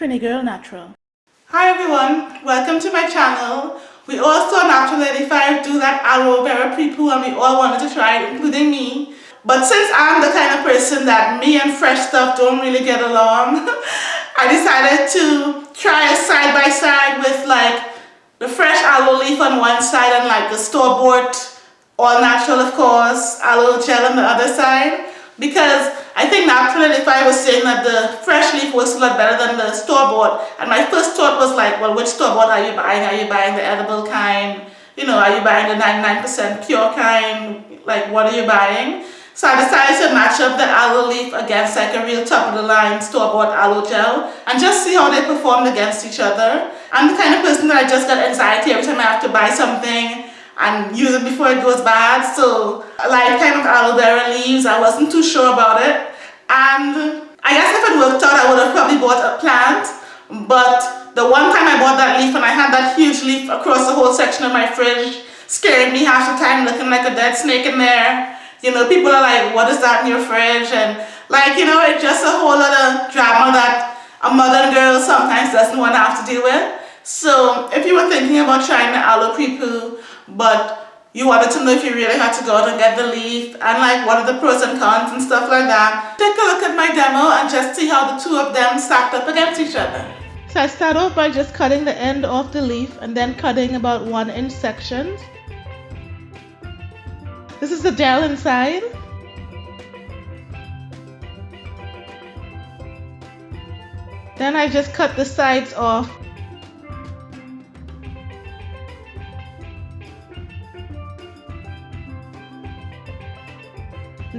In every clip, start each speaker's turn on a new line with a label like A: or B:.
A: Trini Girl Natural.
B: Hi everyone, welcome to my channel. We all saw Naptural85 do that aloe vera pre-poo and we all wanted to try it, including me. But since I'm the kind of person that me and fresh stuff don't really get along, I decided to try side by side with like the fresh aloe leaf on one side and like the store-bought all natural of course aloe gel on the other side because I think naturally if I was saying that the fresh leaf was a lot better than the store-bought and my first thought was like well which store-bought are you buying? Are you buying the edible kind? You know, are you buying the 99% pure kind? Like what are you buying? So I decided to match up the aloe leaf against like a real top of the line store-bought aloe gel and just see how they performed against each other. I'm the kind of person that I just get anxiety every time I have to buy something and use it before it goes bad. So like kind of aloe vera leaves, I wasn't too sure about it. And I guess if it worked out, I would have probably bought a plant. But the one time I bought that leaf and I had that huge leaf across the whole section of my fridge, scaring me half the time, looking like a dead snake in there. You know, people are like, what is that in your fridge? And like, you know, it's just a whole lot of drama that a modern girl sometimes doesn't want to have to deal with. So if you were thinking about trying the aloe pre-poo, but you wanted to know if you really had to go out and get the leaf and like what are the pros and cons and stuff like that. Take a look at my demo and just see how the two of them stacked up against each other.
A: So I start off by just cutting the end off the leaf and then cutting about one inch sections. This is the gel inside. Then I just cut the sides off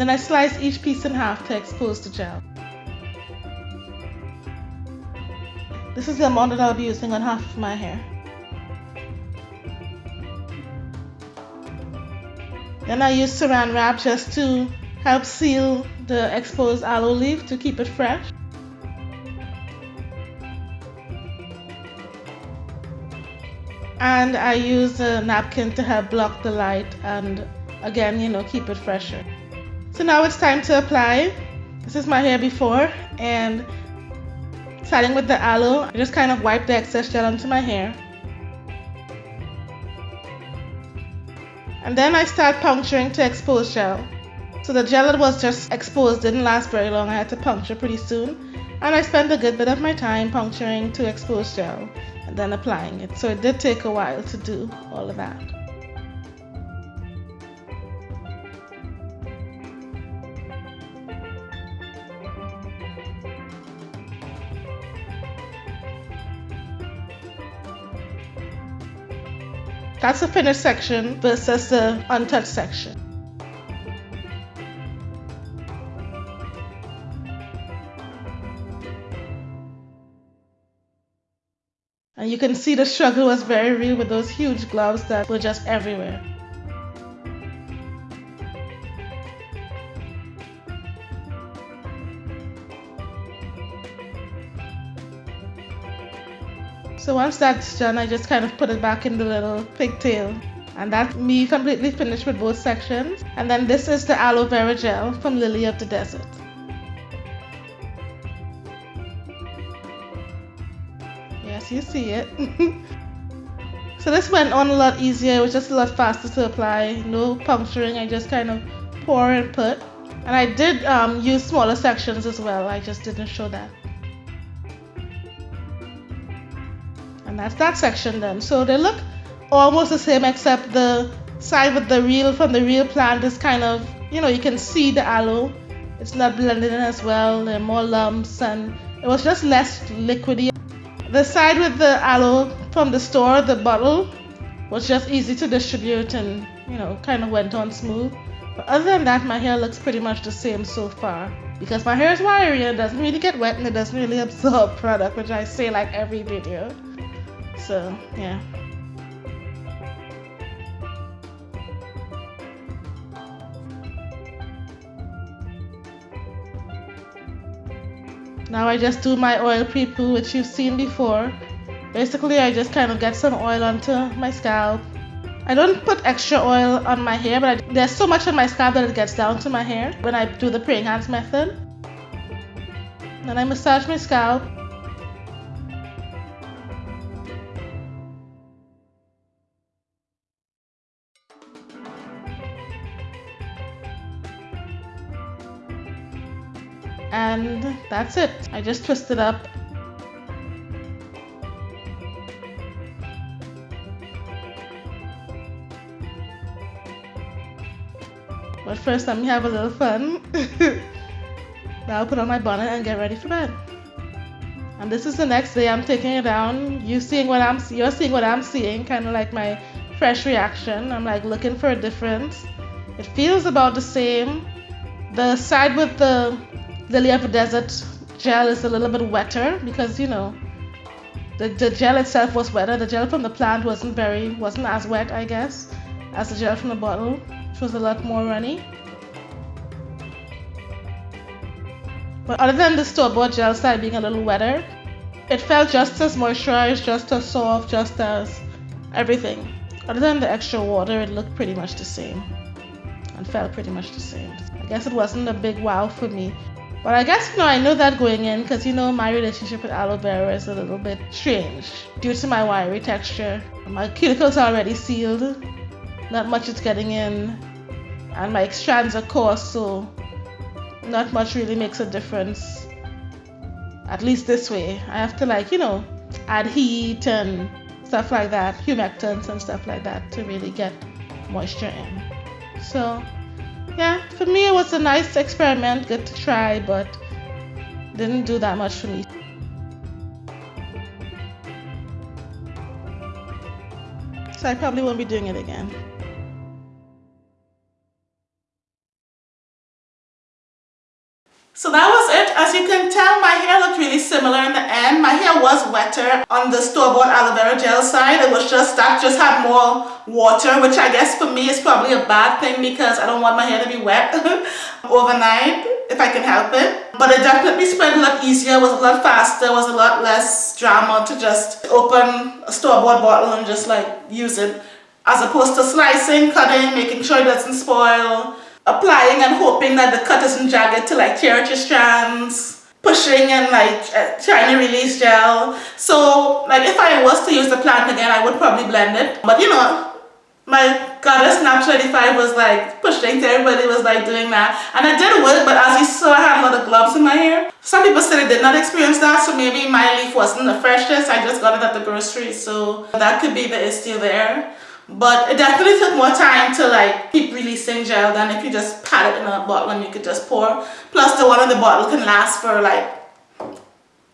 A: Then I slice each piece in half to expose the gel. This is the amount that I'll be using on half of my hair. Then I use saran wrap just to help seal the exposed aloe leaf to keep it fresh. And I use a napkin to help block the light and again, you know, keep it fresher. So now it's time to apply. This is my hair before and starting with the aloe, I just kind of wipe the excess gel onto my hair. And then I start puncturing to expose gel. So the gel that was just exposed didn't last very long. I had to puncture pretty soon. And I spent a good bit of my time puncturing to expose gel and then applying it. So it did take a while to do all of that. That's the finished section versus the untouched section. And you can see the struggle was very real with those huge gloves that were just everywhere. So once that's done, I just kind of put it back in the little pigtail. And that's me completely finished with both sections. And then this is the aloe vera gel from Lily of the Desert. Yes, you see it. so this went on a lot easier. It was just a lot faster to apply. No puncturing. I just kind of pour and put. And I did um, use smaller sections as well. I just didn't show that. That's that section then. So they look almost the same except the side with the real from the real plant is kind of you know you can see the aloe. It's not blended in as well. There are more lumps and it was just less liquidy. The side with the aloe from the store the bottle was just easy to distribute and you know kind of went on smooth. But other than that my hair looks pretty much the same so far. Because my hair is wiry and doesn't really get wet and it doesn't really absorb product which I say like every video so, yeah. Now I just do my oil pre-poo which you've seen before. Basically I just kind of get some oil onto my scalp. I don't put extra oil on my hair but I, there's so much on my scalp that it gets down to my hair when I do the praying hands method. Then I massage my scalp that's it. I just twist it up But first, let me have a little fun. now I'll put on my bonnet and get ready for bed. And this is the next day. I'm taking it down. You seeing what I'm you're seeing what I'm seeing, kind of like my fresh reaction. I'm like looking for a difference. It feels about the same. The side with the lily of the desert gel is a little bit wetter because you know the, the gel itself was wetter. The gel from the plant wasn't very wasn't as wet, I guess, as the gel from the bottle which was a lot more runny. But other than the store-bought gel side being a little wetter, it felt just as moisturized, just as soft, just as everything. Other than the extra water, it looked pretty much the same and felt pretty much the same. I guess it wasn't a big wow for me. But I guess, you know, I know that going in because, you know, my relationship with aloe vera is a little bit strange due to my wiry texture. My cuticles are already sealed. Not much is getting in and my strands are coarse so not much really makes a difference at least this way I have to like you know add heat and stuff like that humectants and stuff like that to really get moisture in so yeah for me it was a nice experiment good to try but didn't do that much for me. So I probably won't be doing it again
B: So that was it. As you can tell, my hair looked really similar in the end. My hair was wetter on the store-bought aloe vera gel side. It was just that just had more water, which I guess for me is probably a bad thing because I don't want my hair to be wet overnight if I can help it. But it definitely spread a lot easier, was a lot faster, was a lot less drama to just open a store-bought bottle and just like use it as opposed to slicing, cutting, making sure it doesn't spoil applying and hoping that the cut isn't jagged to like tear at your strands pushing and like uh, trying to release gel. So like if I was to use the plant again I would probably blend it. But you know my goddess Nap 25 was like pushing everybody was like doing that. And it did work but as you saw I had a lot of gloves in my hair. Some people said they did not experience that so maybe my leaf wasn't the freshest. I just got it at the grocery so that could be the issue there but it definitely took more time to like keep releasing gel than if you just pat it in a bottle and you could just pour plus the one in the bottle can last for like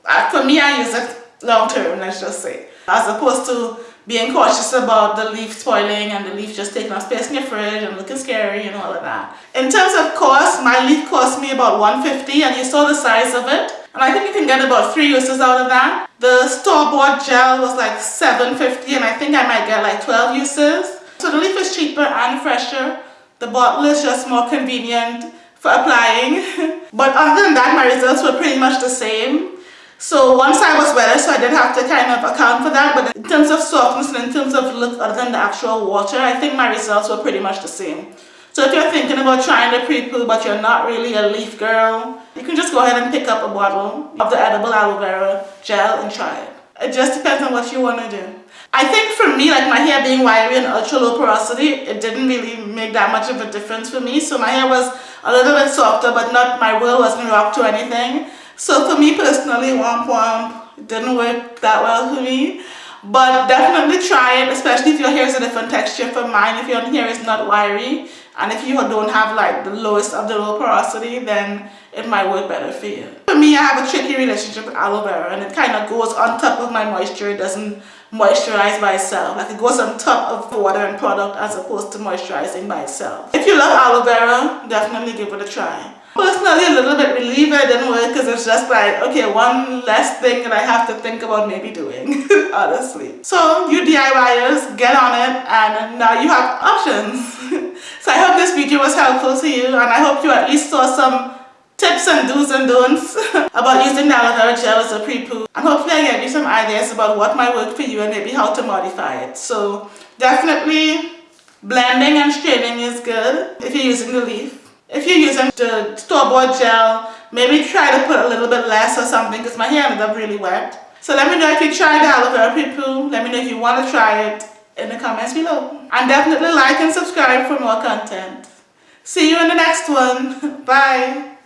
B: uh, for me I use it long term let's just say as opposed to being cautious about the leaf spoiling and the leaf just taking up space in your fridge and looking scary and all of that. In terms of cost, my leaf cost me about 150 and you saw the size of it. And I think you can get about three uses out of that. The store-bought gel was like 750 and I think I might get like 12 uses. So the leaf is cheaper and fresher. The bottle is just more convenient for applying. but other than that, my results were pretty much the same. So one side was wetter, so I did have to kind of account for that. But in terms of softness and in terms of look, other than the actual water, I think my results were pretty much the same. So if you're thinking about trying the pre-poo but you're not really a leaf girl, you can just go ahead and pick up a bottle of the edible aloe vera gel and try it. It just depends on what you want to do. I think for me, like my hair being wiry and ultra low porosity, it didn't really make that much of a difference for me. So my hair was a little bit softer, but not my will wasn't rocked or anything. So for me personally, Womp Womp didn't work that well for me. But definitely try it, especially if your hair is a different texture from mine. If your hair is not wiry and if you don't have like the lowest of the low porosity, then it might work better for you. For me, I have a tricky relationship with aloe vera and it kind of goes on top of my moisture. It doesn't moisturize by itself. Like it goes on top of the water and product as opposed to moisturizing by itself. If you love aloe vera, definitely give it a try personally a little bit relieved it didn't work because it's just like, okay, one less thing that I have to think about maybe doing, honestly. So you DIYers, get on it and now you have options. so I hope this video was helpful to you and I hope you at least saw some tips and do's and don'ts about using the aloe vera gel as a pre-poo and hopefully I gave you some ideas about what might work for you and maybe how to modify it. So definitely blending and straining is good if you're using the leaf. If you're using the store-bought gel, maybe try to put a little bit less or something because my hair ended up really wet. So let me know if you tried the aloe vera pre-poo. Let me know if you want to try it in the comments below. And definitely like and subscribe for more content. See you in the next one. Bye.